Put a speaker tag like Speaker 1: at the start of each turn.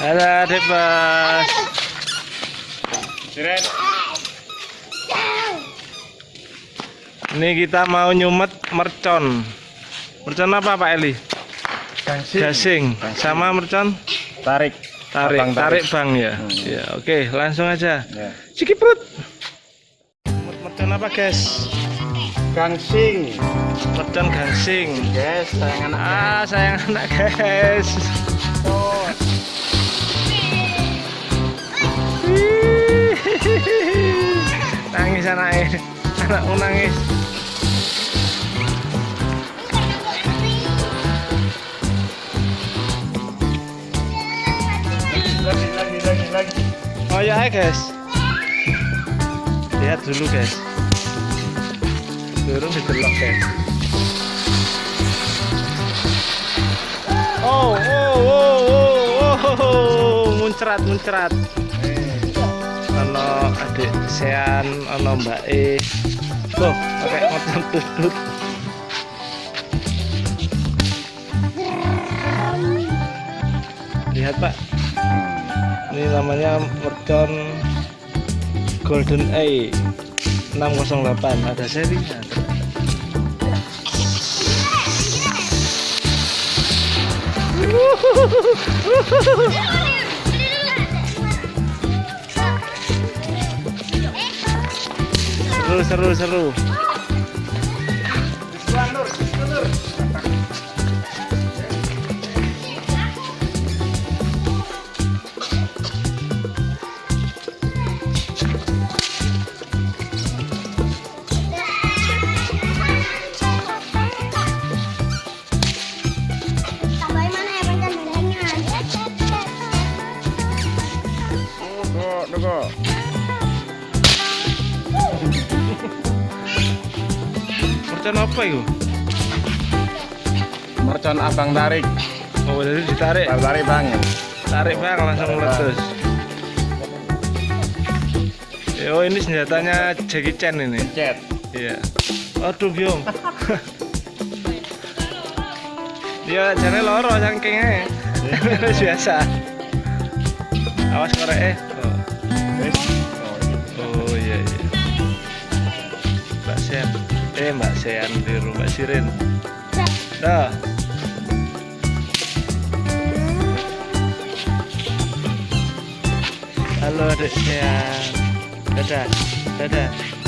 Speaker 1: Halo adik bos.
Speaker 2: Siren.
Speaker 1: Ini kita mau nyumet mercon. Mercon apa Pak Eli?
Speaker 2: Gangsing.
Speaker 1: Gasing. Sama mercon?
Speaker 2: Tarik.
Speaker 1: Tarik.
Speaker 2: Abang
Speaker 1: Tarik
Speaker 2: tarik.
Speaker 1: bang ya.
Speaker 2: Hmm.
Speaker 1: Ya oke langsung aja.
Speaker 2: Ya.
Speaker 1: Cikiprut. Mercon apa guys?
Speaker 2: Gangsing.
Speaker 1: Mercon gangsing.
Speaker 2: Yes, sayang anak.
Speaker 1: Ah sayang anak guys. Nangis anaknya anakku nangis
Speaker 2: Lagi, lagi,
Speaker 1: oh ya guys lihat dulu guys turun didelok guys oh oh oh oh oh muncrat muncrat ono adik sean ono mbak e. Tuh pakai motor tutut lihat pak. Ini namanya mercon golden A 608 ada serinya seru seru seru
Speaker 2: tunggu.
Speaker 1: Mercon apa itu?
Speaker 2: Mercon abang tarik.
Speaker 1: oh jadi ditarik?
Speaker 2: Abang tarik bang.
Speaker 1: Tarik bang langsung meletus. Oh ini senjatanya Jackie Chan ini.
Speaker 2: Cet.
Speaker 1: iya. Aduh biong dia jane loro saking Wis biasa. Awas korek eh Sean eh Mbak Sean biru Mbak Sirin dah. Halo adik Sean dadah. Dadah